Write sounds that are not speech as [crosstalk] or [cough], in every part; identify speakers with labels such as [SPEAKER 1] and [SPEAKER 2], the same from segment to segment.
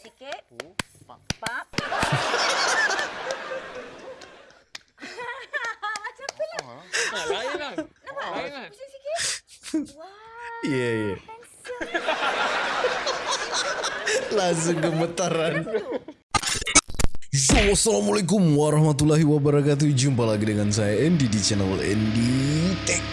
[SPEAKER 1] sikit.
[SPEAKER 2] Oh, pak.
[SPEAKER 1] Pap. [laughs] Macam tu lah.
[SPEAKER 2] Ah,
[SPEAKER 3] Ah, lain lah.
[SPEAKER 1] Nampak?
[SPEAKER 3] Lain kan?
[SPEAKER 1] Pusing sikit. Wah.
[SPEAKER 4] Ya, ya. Langsung gemetaran. Yo, Assalamualaikum warahmatullahi wabarakatuh. Jumpa lagi dengan saya Andy di channel Andy Tech.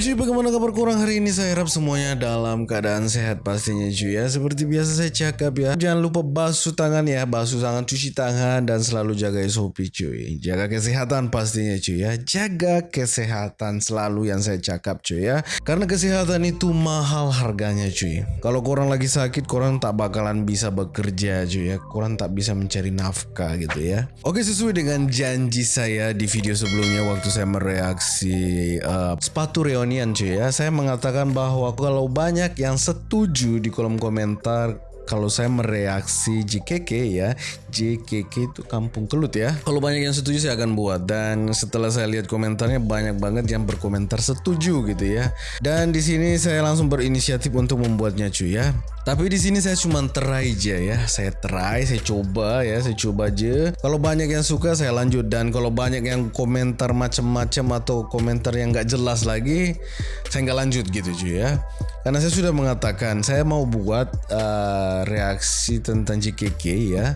[SPEAKER 4] Cuy, bagaimana kabar kurang hari ini? Saya harap semuanya dalam keadaan sehat pastinya cuy ya. Seperti biasa saya cakap ya, jangan lupa basuh tangan ya, basuh tangan, cuci tangan dan selalu jaga SOP cuy. Jaga kesehatan pastinya cuy ya. Jaga kesehatan selalu yang saya cakap cuy ya. Karena kesehatan itu mahal harganya cuy. Kalau korang lagi sakit, korang tak bakalan bisa bekerja cuy ya. Korang tak bisa mencari nafkah gitu ya. Oke, sesuai dengan janji saya di video sebelumnya waktu saya mereaksi uh, sepatu reunian cuy ya. Saya mengatakan bahwa kalau banyak yang setuju di kolom komentar kalau saya mereaksi JKK ya JKK itu kampung kelut ya. Kalau banyak yang setuju saya akan buat. Dan setelah saya lihat komentarnya banyak banget yang berkomentar setuju gitu ya. Dan di sini saya langsung berinisiatif untuk membuatnya cuy ya. Tapi di sini saya cuma try aja ya. Saya try saya coba ya saya coba aja. Kalau banyak yang suka saya lanjut. Dan kalau banyak yang komentar macam-macam atau komentar yang nggak jelas lagi saya nggak lanjut gitu cuy ya. Karena saya sudah mengatakan saya mau buat uh, reaksi tentang JKK ya.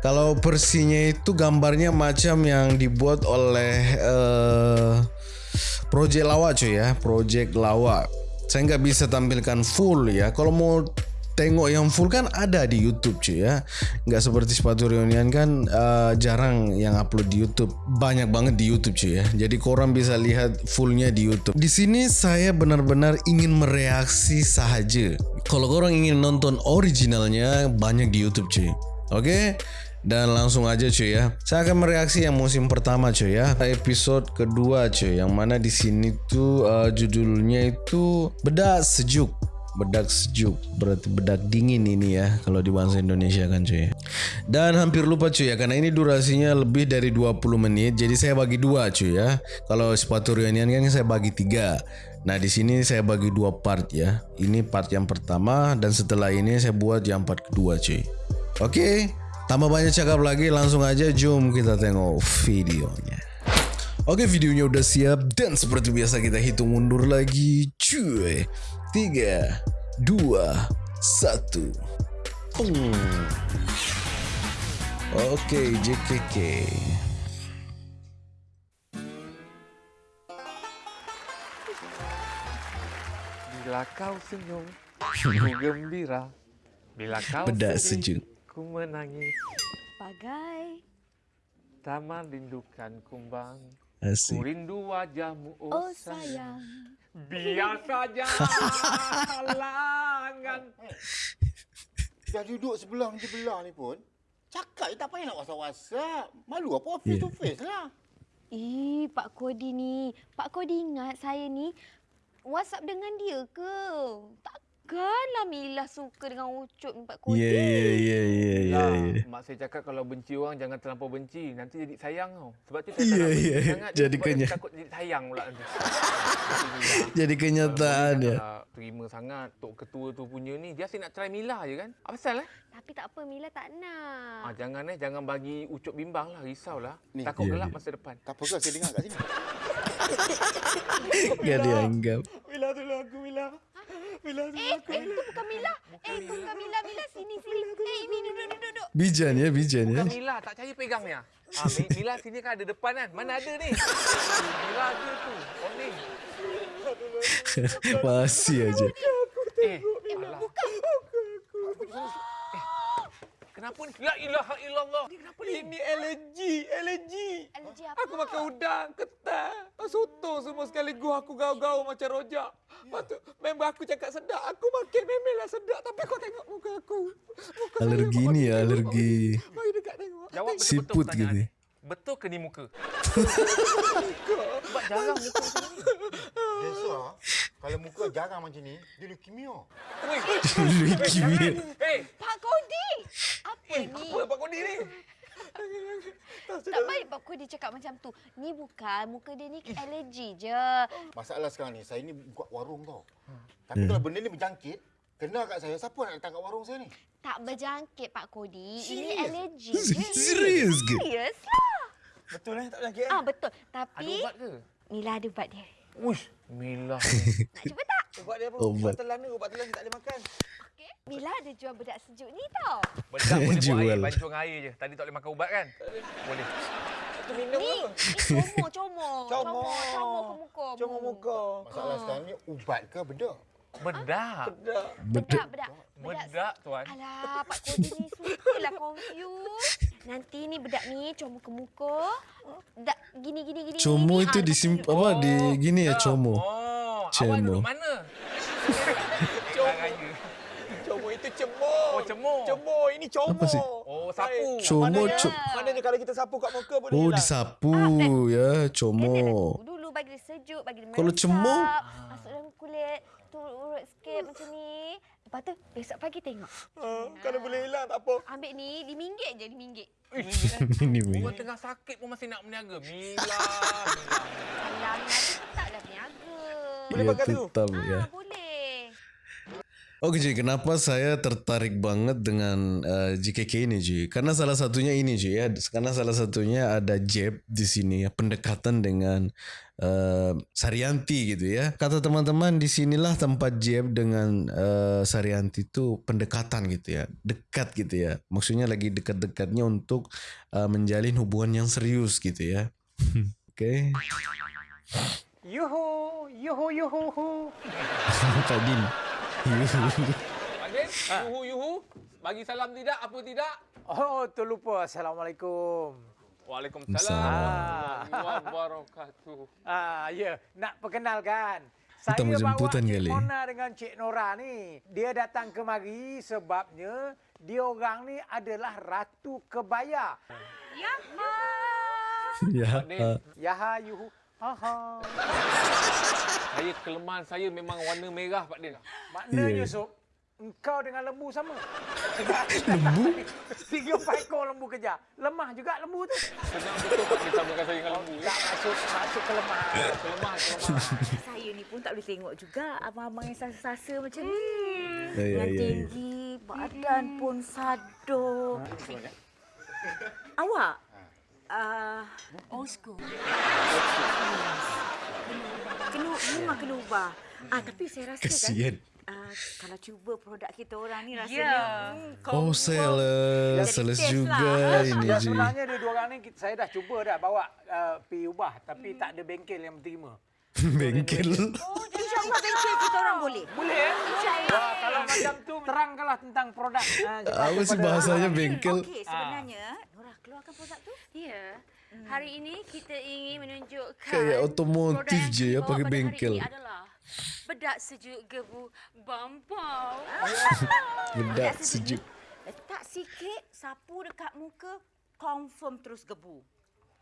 [SPEAKER 4] Kalau versinya itu gambarnya macam yang dibuat oleh uh, Project Lawa cuy ya, Project Lawa. Saya nggak bisa tampilkan full ya. Kalau mau tengok yang full kan ada di YouTube cuy ya. Nggak seperti sepatu reunian kan uh, jarang yang upload di YouTube. Banyak banget di YouTube cuy ya. Jadi korang bisa lihat fullnya di YouTube. Di sini saya benar-benar ingin mereaksi saja. Kalau korang ingin nonton originalnya banyak di YouTube cuy. Oke dan langsung aja cuy ya. Saya akan mereaksi yang musim pertama cuy ya. Episode kedua cuy. Yang mana di sini tuh uh, judulnya itu bedak sejuk. Bedak sejuk. Berarti bedak dingin ini ya kalau di bahasa Indonesia kan cuy. Dan hampir lupa cuy ya karena ini durasinya lebih dari 20 menit. Jadi saya bagi dua cuy ya. Kalau sepatu reunian kan saya bagi tiga. Nah di sini saya bagi dua part ya. Ini part yang pertama dan setelah ini saya buat yang part kedua cuy. Oke tambah banyak cakap lagi langsung aja jom kita tengok videonya Oke videonya udah siap dan seperti biasa kita hitung mundur lagi cuy Tiga, dua, satu. Hmm. Oke, JKK.
[SPEAKER 3] Bila kau senyum, ku gembira. Bila kau sedih,
[SPEAKER 4] sejuk.
[SPEAKER 3] Ku menangis.
[SPEAKER 1] Bagai.
[SPEAKER 3] Taman rindukan kumbang. Ku
[SPEAKER 4] Asik.
[SPEAKER 3] rindu wajahmu, oh,
[SPEAKER 1] Oh
[SPEAKER 3] sayang.
[SPEAKER 1] sayang.
[SPEAKER 3] Biar saja halangan. [laughs]
[SPEAKER 2] Dah duduk sebelah ni sebelah ni pun. Cakap je tak payah nak WhatsApp-WhatsApp. Malu apa face
[SPEAKER 1] Ya.
[SPEAKER 2] to face lah.
[SPEAKER 1] Ih, Pak Kodi ni. Pak Kodi ingat saya ni WhatsApp dengan dia ke? Takkanlah Mila suka dengan ucup ni Pak Kodi.
[SPEAKER 4] Ya, ya, ya, ya, ya, ya.
[SPEAKER 3] mak saya cakap kalau benci orang jangan terlampau benci. Nanti jadi sayang tau. Sebab tu saya tak
[SPEAKER 4] Ya,
[SPEAKER 3] nak benci
[SPEAKER 4] ya,
[SPEAKER 3] sangat.
[SPEAKER 4] jadi
[SPEAKER 3] sebab
[SPEAKER 4] kenya-
[SPEAKER 3] nanti takut jadi sayang pula nanti. [laughs]
[SPEAKER 4] Jadi kenyataan ya.
[SPEAKER 3] Kalau terima sangat Tok Ketua tu punya ni. Dia asyik nak try Mila je kan. Apa pasal eh?
[SPEAKER 1] Tapi tak apa, Mila tak nak.
[SPEAKER 3] Ah, jangan eh. Jangan bagi ucup bimbang lah. Risau lah.
[SPEAKER 2] Ni,
[SPEAKER 3] Takut
[SPEAKER 4] ya,
[SPEAKER 3] gelap
[SPEAKER 4] ya.
[SPEAKER 3] masa depan.
[SPEAKER 2] Tak apa ke saya dengar kat sini.
[SPEAKER 4] Gak dianggap.
[SPEAKER 3] Mila tolong aku Mila. Mila
[SPEAKER 1] Eh, eh, itu bukan Mila. Eh, itu bukan Mila. Mila, sini, sini. Eh, ini duduk, duduk, duduk.
[SPEAKER 4] Bijan ya, bijan ya.
[SPEAKER 3] Bukan Mila. Tak percaya pegang ni. ah. Mi- Mila sini kan ada depan kan. Mana ada ni? Mila ada tu. Oh [laughs] ni.
[SPEAKER 4] Masih aja.
[SPEAKER 3] Eh, alah. Eh, Kenapa ni? La ilaha illallah. Ni kenapa ni? Ini alergi, alergi.
[SPEAKER 1] Alergi apa?
[SPEAKER 3] Aku makan udang, ketan, soto semua sekaligus aku gau-gau macam rojak. Lepas tu, member aku cakap sedap. Aku makin memelah sedap. Tapi kau tengok muka aku. Muka
[SPEAKER 4] Alergi ni ya, alergi
[SPEAKER 3] Mari dekat tengok. Jawab betul-betul pertanyaan
[SPEAKER 4] gitu.
[SPEAKER 3] ni. Betul ke ni muka? [laughs] Sebab jarang muka macam ni.
[SPEAKER 2] Biasa kalau muka jarang macam ni, dia leukemia.
[SPEAKER 3] Weh, [laughs]
[SPEAKER 4] Leukemia.
[SPEAKER 3] Eh,
[SPEAKER 1] Pak Kodi! Apa
[SPEAKER 3] eh,
[SPEAKER 1] ni?
[SPEAKER 3] apa Pak Kodi ni?
[SPEAKER 1] Tak baik Pak Kodi cakap macam tu. Ni bukan muka dia ni alergi je.
[SPEAKER 2] Masalah sekarang ni, saya ni buka warung tau. Tapi kalau benda ni berjangkit, kena kat saya, siapa nak datang kat warung saya ni?
[SPEAKER 1] Tak berjangkit Pak Kodi. Ini alergi [laughs] je.
[SPEAKER 4] Serius ke?
[SPEAKER 1] Serius lah.
[SPEAKER 3] Betul eh tak berjangkit eh?
[SPEAKER 1] Ah betul.
[SPEAKER 3] Ada
[SPEAKER 1] Tapi
[SPEAKER 3] ubat ke?
[SPEAKER 1] Mila ada ubat dia.
[SPEAKER 3] Uish, Mila.
[SPEAKER 1] Nak cuba tak? [laughs]
[SPEAKER 3] ubat dia apa?
[SPEAKER 4] Ubat.
[SPEAKER 3] telan ni, ubat telan ni tak boleh makan.
[SPEAKER 1] Okey. Mila ada jual bedak sejuk ni tau.
[SPEAKER 3] Bedak boleh [laughs] buat
[SPEAKER 4] Jual.
[SPEAKER 3] air, bancuh dengan air je. Tadi tak boleh makan ubat kan? Boleh. Itu minum
[SPEAKER 1] Ni,
[SPEAKER 3] apa?
[SPEAKER 1] ni comor, comor.
[SPEAKER 3] Comor.
[SPEAKER 1] Comor ke muka.
[SPEAKER 3] Cuma muka.
[SPEAKER 2] Masalah sekarang ni, ubat ke benda?
[SPEAKER 3] Bedak. Bedak.
[SPEAKER 1] Bedak, bedak.
[SPEAKER 3] Bedak tuan.
[SPEAKER 1] Alah, Pak Kodi ni sukalah confuse. Nanti ni bedak ni comor ke muka. Dak gini gini gini.
[SPEAKER 4] Como
[SPEAKER 1] gini.
[SPEAKER 4] itu
[SPEAKER 1] Ah,
[SPEAKER 4] disim
[SPEAKER 1] lepas tu-
[SPEAKER 4] apa di gini ya
[SPEAKER 3] dah.
[SPEAKER 4] como.
[SPEAKER 3] Oh, awak
[SPEAKER 4] Cemo.
[SPEAKER 3] duduk mana? [laughs] Cemo.
[SPEAKER 5] Cemur itu cemur.
[SPEAKER 3] Cemur.
[SPEAKER 5] Cemur ini comor.
[SPEAKER 4] Apa sih?
[SPEAKER 3] Oh, sapu.
[SPEAKER 4] Como
[SPEAKER 5] Maknanya,
[SPEAKER 4] co-
[SPEAKER 5] maknanya kalau kita sapu kat muka boleh
[SPEAKER 4] Oh
[SPEAKER 5] hilang.
[SPEAKER 4] disapu ya
[SPEAKER 1] Dia
[SPEAKER 4] como.
[SPEAKER 1] nak dulu bagi dia sejuk, bagi dia
[SPEAKER 4] Kalau cemur?
[SPEAKER 1] Masuk dalam kulit, turut sikit macam ni. Lepas tu, besok pagi tengok.
[SPEAKER 5] Ah, kalau boleh hilang tak apa.
[SPEAKER 1] Ambil ni, diminggit je, diminggit. [laughs]
[SPEAKER 4] Ini
[SPEAKER 3] Orang tengah sakit pun masih nak berniaga.
[SPEAKER 1] Alah, nanti tetaplah berniaga.
[SPEAKER 5] Boleh
[SPEAKER 4] Ya
[SPEAKER 5] pakai tu?
[SPEAKER 4] tetap
[SPEAKER 1] Ah,
[SPEAKER 4] ya. Oke Ji, kenapa saya tertarik banget dengan eh, JKK ini Ji? Karena salah satunya ini Ji ya, karena salah satunya ada Jeb di sini ya, pendekatan dengan eh, Saryanti gitu ya. Kata teman-teman di sinilah tempat Jeb dengan eh, Saryanti itu pendekatan gitu ya, dekat gitu ya. Maksudnya lagi dekat-dekatnya untuk eh, menjalin hubungan yang serius gitu ya. [laughs] Oke,
[SPEAKER 5] Yuhu, yuhu, yuhu, hu.
[SPEAKER 4] Pak Din.
[SPEAKER 3] Pak Din, yuhu yuhu. Bagi salam tidak, apa tidak?
[SPEAKER 5] Oh, terlupa. Assalamualaikum.
[SPEAKER 3] Waalaikumsalam. Wabarakatuh.
[SPEAKER 5] Ah, ya, nak perkenalkan. Saya bawa Cik
[SPEAKER 4] kali.
[SPEAKER 5] Mona dengan Cik Nora ni. Dia datang kemari sebabnya dia orang ni adalah Ratu Kebaya.
[SPEAKER 4] ya.
[SPEAKER 3] Din,
[SPEAKER 4] ah.
[SPEAKER 5] Yaha, yuhu. Haha.
[SPEAKER 3] saya kelemahan saya memang warna merah, Pak Din.
[SPEAKER 5] Maknanya,
[SPEAKER 4] Ya.
[SPEAKER 5] Sob, engkau dengan lembu sama. lembu? Tiga empat ekor lembu kejar. Lemah juga lembu tu.
[SPEAKER 3] Senang betul Pak Din samakan saya dengan lembu. ya.
[SPEAKER 5] Tak masuk, masuk kelemahan.
[SPEAKER 3] Kelemahan, [laughs] kelemahan.
[SPEAKER 6] Saya ni pun tak boleh tengok juga abang-abang yang sasa-sasa macam ni.
[SPEAKER 4] Ya, ya,
[SPEAKER 6] yang
[SPEAKER 4] ya, ya.
[SPEAKER 6] tinggi, badan pun sado. Awak? Uh, old school. Kena, memang kena ubah. Ah, tapi saya rasa
[SPEAKER 4] Kasian.
[SPEAKER 6] kan, uh, kalau cuba produk kita orang ni rasanya...
[SPEAKER 1] Ya.
[SPEAKER 6] Hmm,
[SPEAKER 4] Oh, sales
[SPEAKER 6] test
[SPEAKER 4] juga
[SPEAKER 6] lah.
[SPEAKER 4] ini
[SPEAKER 5] Ya
[SPEAKER 4] Ji.
[SPEAKER 5] sebenarnya dia dua orang ni saya dah cuba dah bawa uh, pergi ubah tapi tak ada bengkel yang terima. [laughs]
[SPEAKER 4] Bengkel.
[SPEAKER 6] InsyaAllah bengkel kita orang boleh.
[SPEAKER 5] Boleh eh? Wah, kalau macam tu terangkanlah tentang produk. Uh,
[SPEAKER 4] Apa sih bahasanya bengkel?
[SPEAKER 6] Okey, sebenarnya Nora keluarkan produk tu.
[SPEAKER 1] Ya. Hari ini kita ingin menunjukkan
[SPEAKER 4] Kayak otomotif je ya, pakai bengkel.
[SPEAKER 1] adalah bedak sejuk gebu Bampau. [laughs]
[SPEAKER 4] Bedak sejuk.
[SPEAKER 6] Letak sikit, sapu dekat muka, confirm terus gebu.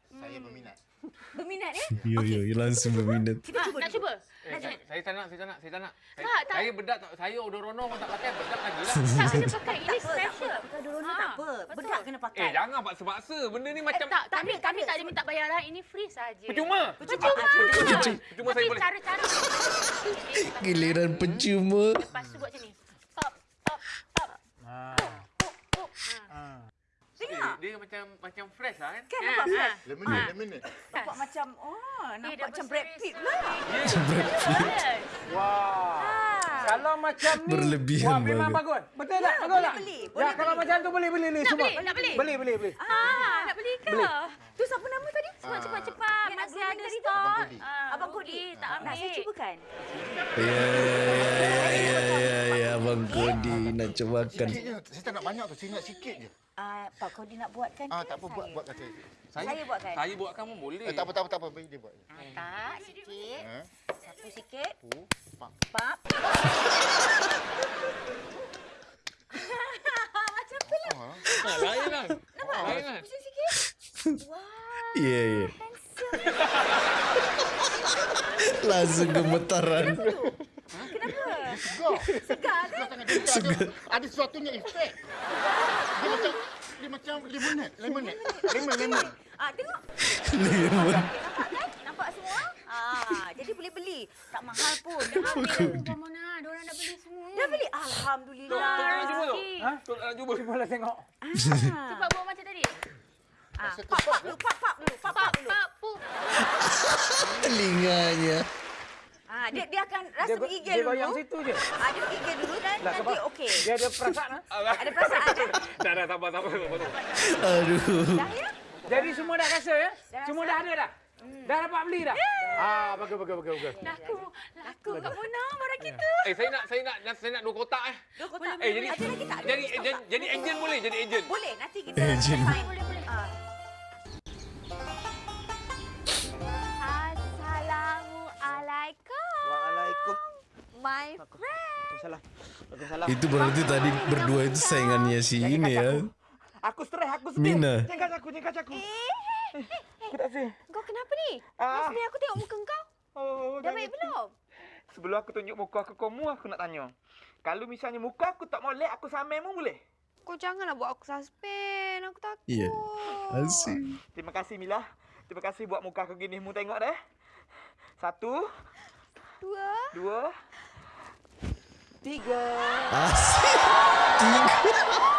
[SPEAKER 2] Saya berminat. [laughs]
[SPEAKER 6] Berminat eh? [laughs]
[SPEAKER 4] Yo yo, yo langsung berminat.
[SPEAKER 6] Kita cuba
[SPEAKER 1] Nak
[SPEAKER 6] dulu.
[SPEAKER 1] cuba?
[SPEAKER 3] Eh, saya, saya tak nak, saya tak nak, saya tak nak. Saya,
[SPEAKER 1] Tak, tak.
[SPEAKER 3] saya bedak tak, saya odorono pun tak pakai, bedak lagi lah.
[SPEAKER 1] Tak kena pakai. Ini special.
[SPEAKER 6] Pakai dulu
[SPEAKER 1] Ah,
[SPEAKER 6] tak apa. Bedak kena pakai.
[SPEAKER 3] Eh, jangan paksa-paksa. Benda ni
[SPEAKER 1] Eh,
[SPEAKER 3] macam...
[SPEAKER 1] tak, kami,
[SPEAKER 6] ada,
[SPEAKER 1] kami
[SPEAKER 6] tak
[SPEAKER 1] tak
[SPEAKER 6] ada.
[SPEAKER 1] minta bayaran. Ini free saja.
[SPEAKER 3] Percuma.
[SPEAKER 1] Percuma.
[SPEAKER 3] Percuma, Percuma saya boleh.
[SPEAKER 1] cara-cara...
[SPEAKER 4] Giliran percuma.
[SPEAKER 1] Lepas tu buat macam ni. Pop, pop, pop.
[SPEAKER 5] Ah.
[SPEAKER 1] Pop, pop. Ha.
[SPEAKER 3] Eh, dia macam macam fresh lah kan?
[SPEAKER 6] Kan
[SPEAKER 1] Ha,
[SPEAKER 6] nampak
[SPEAKER 1] ha.
[SPEAKER 6] fresh?
[SPEAKER 2] Lemonade, lemonade.
[SPEAKER 6] Nampak macam, oh,
[SPEAKER 1] Eh,
[SPEAKER 6] nampak macam Brad Pitt
[SPEAKER 1] sari.
[SPEAKER 6] pula.
[SPEAKER 1] Yes.
[SPEAKER 5] Wah. Kalau macam ni,
[SPEAKER 4] Berlebihan
[SPEAKER 5] wah, memang
[SPEAKER 4] bagus.
[SPEAKER 5] bagus. Betul tak? Bagus
[SPEAKER 6] boleh
[SPEAKER 5] tak?
[SPEAKER 6] beli,
[SPEAKER 5] Ya,
[SPEAKER 6] boleh
[SPEAKER 5] kalau
[SPEAKER 6] beli.
[SPEAKER 5] macam tu boleh beli ni semua.
[SPEAKER 1] beli, nak beli?
[SPEAKER 5] Beli, beli, beli.
[SPEAKER 1] Ah, nak beli ke?
[SPEAKER 6] Tu siapa nama tadi?
[SPEAKER 1] Cepat, cepat, cepat.
[SPEAKER 6] Nak
[SPEAKER 1] Masih ada
[SPEAKER 6] tadi tu?
[SPEAKER 1] stok.
[SPEAKER 2] Abang Kodi.
[SPEAKER 1] Ah,
[SPEAKER 6] Abang Kodi.
[SPEAKER 1] rugi, Tak ambil.
[SPEAKER 6] Nak saya cubakan?
[SPEAKER 4] Ya ya ya ya ya Abang Kodi nak
[SPEAKER 2] je. Saya tak nak banyak tu. Saya nak sikit je.
[SPEAKER 6] Ah, Pak Kodi nak buatkan
[SPEAKER 2] Ah,
[SPEAKER 6] ke
[SPEAKER 2] tak apa. Buat,
[SPEAKER 6] saya?
[SPEAKER 2] buat kata.
[SPEAKER 6] Saya buatkan.
[SPEAKER 3] Saya buatkan pun boleh.
[SPEAKER 2] Eh, tak apa, tak apa, tak apa. Bagi dia buat.
[SPEAKER 6] Tak, sikit.
[SPEAKER 2] Ha?
[SPEAKER 6] Sapu sikit.
[SPEAKER 2] Oh,
[SPEAKER 6] Pap. [laughs] Macam tu lah.
[SPEAKER 2] Ah,
[SPEAKER 3] Ha, lain kan? Lain kan?
[SPEAKER 6] Macam sikit. Wah,
[SPEAKER 4] Ya ya. Langsung gemetaran.
[SPEAKER 6] Kenapa?
[SPEAKER 2] Segar.
[SPEAKER 6] Segar kan?
[SPEAKER 2] Segar ada, ada sesuatunya efek. Dia macam dia macam lemonade. Lemonade. Lemon, lemon.
[SPEAKER 6] Ah, tengok.
[SPEAKER 4] Lemon.
[SPEAKER 6] Nampak kan? Nampak semua? Ah, jadi boleh beli. Tak mahal pun. Dah [laughs] ambil.
[SPEAKER 1] Mona, diorang dah beli semua.
[SPEAKER 6] Dah beli? Alhamdulillah.
[SPEAKER 3] Tok nak cuba tu.
[SPEAKER 5] Ha?
[SPEAKER 3] Tok nak cuba.
[SPEAKER 5] Cuba lah tengok.
[SPEAKER 1] Cepat buat macam tadi.
[SPEAKER 6] Ah, pap pap dulu, pap pap dulu, pap pap dulu.
[SPEAKER 1] Pak, pu.
[SPEAKER 4] Telinganya.
[SPEAKER 6] Ah, dia dia akan rasa
[SPEAKER 5] Dia, go-
[SPEAKER 6] bergigil
[SPEAKER 5] dia
[SPEAKER 6] dulu.
[SPEAKER 5] goyang situ je.
[SPEAKER 6] Ah, dia bergigil dulu dan
[SPEAKER 5] Lah,
[SPEAKER 6] nanti okey.
[SPEAKER 5] Dia ada perasaan. ha? [laughs]
[SPEAKER 6] Ada perasaan kan? [laughs]
[SPEAKER 3] Dah, dah, sabar, sabar. sabar.
[SPEAKER 4] Aduh.
[SPEAKER 6] Dah ya?
[SPEAKER 5] Jadi semua dah rasa ya?
[SPEAKER 6] Dah
[SPEAKER 5] Semua
[SPEAKER 6] rasa.
[SPEAKER 5] dah ada dah? Dah dapat beli dah? Ah, bagus, bagus, bagus, bagus.
[SPEAKER 1] Laku. Laku kat Mona, barang kita.
[SPEAKER 3] Eh, saya nak, saya nak, saya nak dua kotak eh.
[SPEAKER 6] Dua kotak.
[SPEAKER 3] Eh, jadi,
[SPEAKER 6] Ada lagi tak?
[SPEAKER 3] Jadi, jadi, jadi agent boleh, jadi agent.
[SPEAKER 6] Boleh, nanti kita
[SPEAKER 4] Agent.
[SPEAKER 6] sign. Boleh, boleh. Ah.
[SPEAKER 1] Assalamualaikum.
[SPEAKER 7] Waalaikum.
[SPEAKER 1] My friend.
[SPEAKER 7] Waalaikumsalam.
[SPEAKER 4] Itu berarti tadi berdua itu saingannya si ini ya.
[SPEAKER 7] Aku stres, aku sedih.
[SPEAKER 4] Mina.
[SPEAKER 7] Jangan aku, jangan aku.
[SPEAKER 1] Eh,
[SPEAKER 7] Aku tak sedih.
[SPEAKER 1] kau kenapa ni?
[SPEAKER 7] Ah.
[SPEAKER 1] Mesti aku tengok muka kau.
[SPEAKER 7] Oh,
[SPEAKER 1] Dah
[SPEAKER 7] jangan
[SPEAKER 1] baik
[SPEAKER 7] gitu.
[SPEAKER 1] belum?
[SPEAKER 7] Sebelum aku tunjuk muka aku kamu, aku nak tanya. Kalau misalnya muka aku tak molek, aku samai mu boleh?
[SPEAKER 1] Kau janganlah buat aku suspend. Aku takut.
[SPEAKER 4] Iya. Asik.
[SPEAKER 7] Terima kasih Mila. Terima kasih buat muka aku gini. Mu tengok deh. Satu,
[SPEAKER 1] Dua.
[SPEAKER 7] dua, tiga.
[SPEAKER 4] Asik. [laughs]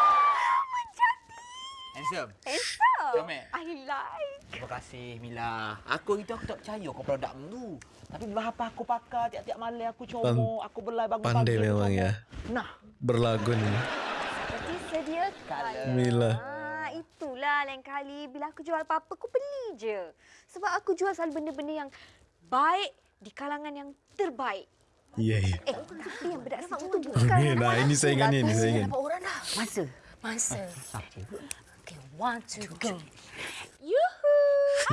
[SPEAKER 7] Handsome.
[SPEAKER 1] Handsome.
[SPEAKER 7] Comel.
[SPEAKER 1] I like.
[SPEAKER 7] Terima kasih Mila. Aku itu aku tak percaya kau produk tu. Tapi bila apa aku pakai tiap-tiap malam aku comot, aku belai bagus-bagus.
[SPEAKER 4] Pandai
[SPEAKER 7] aku
[SPEAKER 4] memang ya.
[SPEAKER 7] Nah,
[SPEAKER 4] Berlagun.
[SPEAKER 1] Seperti sedia kala.
[SPEAKER 4] Mila.
[SPEAKER 1] Ah, itulah lain kali bila aku jual apa-apa, aku beli je. Sebab aku jual selalu benda-benda yang baik di kalangan yang terbaik.
[SPEAKER 4] Iya, iya.
[SPEAKER 1] Eh, tapi yang bedak sejuk tu bukan.
[SPEAKER 4] ni, nah ini saingannya ni saingan.
[SPEAKER 6] orang dah. Masa. Masa. Okay, one, two, go.
[SPEAKER 1] Yuhu.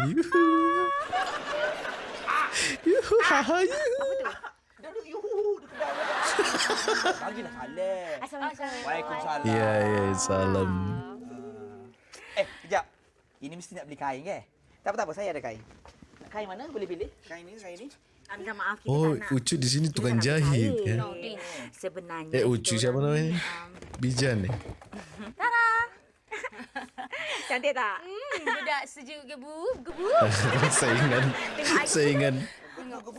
[SPEAKER 4] Yuhu. Yuhu. Haha. Yuhu.
[SPEAKER 7] duduk yuhu di kedai. Bagilah salam.
[SPEAKER 6] Assalamualaikum.
[SPEAKER 7] Waalaikumsalam.
[SPEAKER 4] Ya, ya, salam.
[SPEAKER 7] Eh, kejap. Ini mesti nak beli kain ke? Tak apa, tak apa. Saya ada kain. Nak kain mana? Boleh pilih. Kain ni, kain ni.
[SPEAKER 6] Ah, minta maaf kita
[SPEAKER 4] Oh,
[SPEAKER 6] tak nak.
[SPEAKER 4] Ucu di sini tukang jahit ya.
[SPEAKER 6] No, Din. Sebenarnya
[SPEAKER 4] Eh, Ucu siapa namanya?
[SPEAKER 6] um,
[SPEAKER 4] Bijan ni. [laughs]
[SPEAKER 6] Cantik tak?
[SPEAKER 1] Hmm, bedak sejuk gebu, gebu. [laughs]
[SPEAKER 4] saingan. Saingan.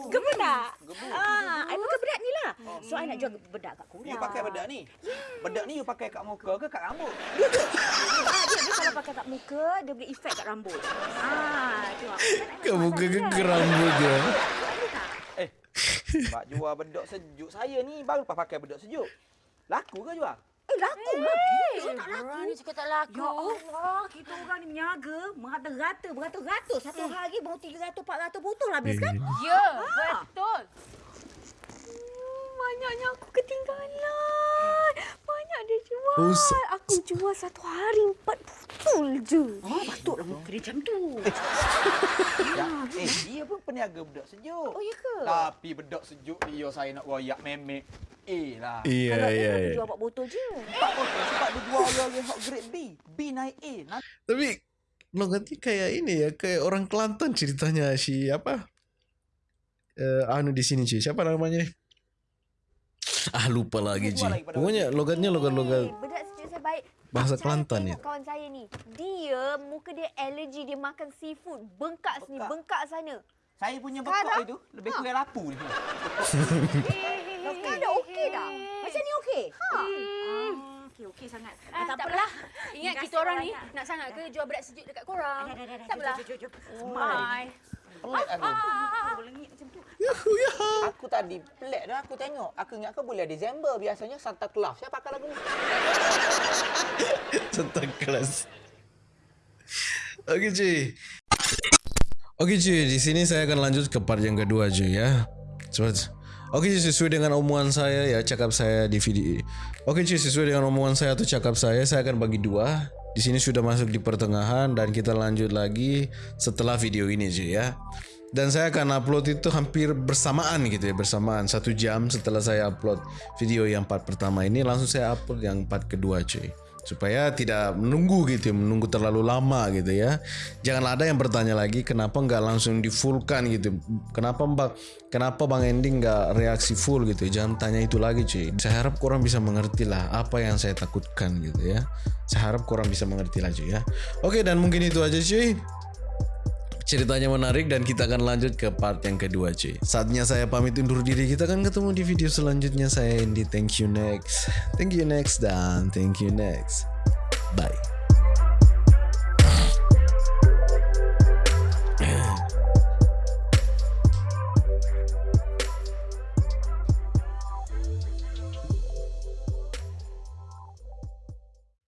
[SPEAKER 6] Gebu tak? Ah, I pakai bedak ni lah. So, I nak jual bedak kat korang.
[SPEAKER 7] You pakai bedak ni. Bedak ni you pakai kat muka ke kat rambut?
[SPEAKER 6] Ah, dia, dia kalau pakai kat muka, dia boleh efek kat rambut. Ah, tengok.
[SPEAKER 4] Kamu ke rambut je.
[SPEAKER 7] Eh, sebab jual bedak sejuk. Saya ni baru lepas pakai bedak sejuk. Laku ke jual?
[SPEAKER 6] Eh, laku lagi. Tak laku.
[SPEAKER 1] Orang ni cakap tak laku.
[SPEAKER 6] Ya Allah, kita orang ni menyaga merata-rata, beratus-ratus. Satu hari baru 300, 400 botol habis kan?
[SPEAKER 1] Ya, betul. Hmm, Banyaknya aku ketinggalan. Banyak dia jual.
[SPEAKER 4] Oh,
[SPEAKER 1] aku jual satu hari empat botol je.
[SPEAKER 6] Oh, patutlah muka dia macam tu.
[SPEAKER 7] Ya. Eh, dia pun peniaga bedak sejuk.
[SPEAKER 6] Oh, ya ke?
[SPEAKER 7] Tapi bedak sejuk dia saya nak royak memek. Eh lah.
[SPEAKER 4] Iya,
[SPEAKER 6] Kalau
[SPEAKER 4] iya,
[SPEAKER 6] dia
[SPEAKER 4] iya.
[SPEAKER 6] jual empat botol je.
[SPEAKER 7] Tak betul sebab dia jual yang hot grade B. B naik A. Nanti
[SPEAKER 4] Tapi logatnya kayak ini ya, kayak orang Kelantan ceritanya si apa? Eh, anu di sini cuy. Siapa namanya? Ah lupa lagi
[SPEAKER 7] pada
[SPEAKER 4] Pokoknya logatnya logat-logat
[SPEAKER 1] Eh, bedak sejuk saya baik.
[SPEAKER 4] Bahasa
[SPEAKER 1] Saya
[SPEAKER 4] Kelantan ya.
[SPEAKER 1] kawan saya ni. Dia muka dia alergi dia makan seafood. Bengkak sini,
[SPEAKER 7] Bengkak.
[SPEAKER 1] bengkak sana.
[SPEAKER 7] saya punya
[SPEAKER 1] Sekarang?
[SPEAKER 7] bekok itu lebih kurang lapu ni. [laughs]
[SPEAKER 1] Sekarang dah okey dah.
[SPEAKER 6] Macam ni okey?
[SPEAKER 1] Ha.
[SPEAKER 6] Ah, okey, okey sangat.
[SPEAKER 1] Ah, tak apalah. Ingat kita orang ni nak sangat ke jual bedak sejuk dekat korang? Tak apalah.
[SPEAKER 6] Jom, jom, jom, jom.
[SPEAKER 7] Pelik aku.
[SPEAKER 6] Ah, lengit macam tu.
[SPEAKER 7] Aku tadi pelik dah aku tengok. Aku ingat ke bulan Disember biasanya Santa Claus. Saya pakai lagu ni. [laughs]
[SPEAKER 4] Santa kelas. Oke cuy. Oke cuy, di sini saya akan lanjut ke part yang kedua cuy ya. Cepat. Oke cuy, sesuai dengan omongan saya ya, cakap saya di video. Oke cuy, sesuai dengan omongan saya atau cakap saya, saya akan bagi dua. Di sini sudah masuk di pertengahan dan kita lanjut lagi setelah video ini cuy ya. Dan saya akan upload itu hampir bersamaan gitu ya, bersamaan satu jam setelah saya upload video yang part pertama ini, langsung saya upload yang part kedua cuy. Supaya tidak menunggu gitu menunggu terlalu lama gitu ya. Jangan ada yang bertanya lagi kenapa nggak langsung di fullkan gitu. Kenapa mbak kenapa bang Endi nggak reaksi full gitu? Jangan tanya itu lagi cuy. Saya harap kurang bisa mengerti lah apa yang saya takutkan gitu ya. Saya harap kurang bisa mengerti lah cuy ya. Oke dan mungkin itu aja cuy ceritanya menarik dan kita akan lanjut ke part yang kedua cuy. Saatnya saya pamit undur diri. Kita akan ketemu di video selanjutnya. Saya Andy. Thank you next. Thank you next dan thank you next. Bye.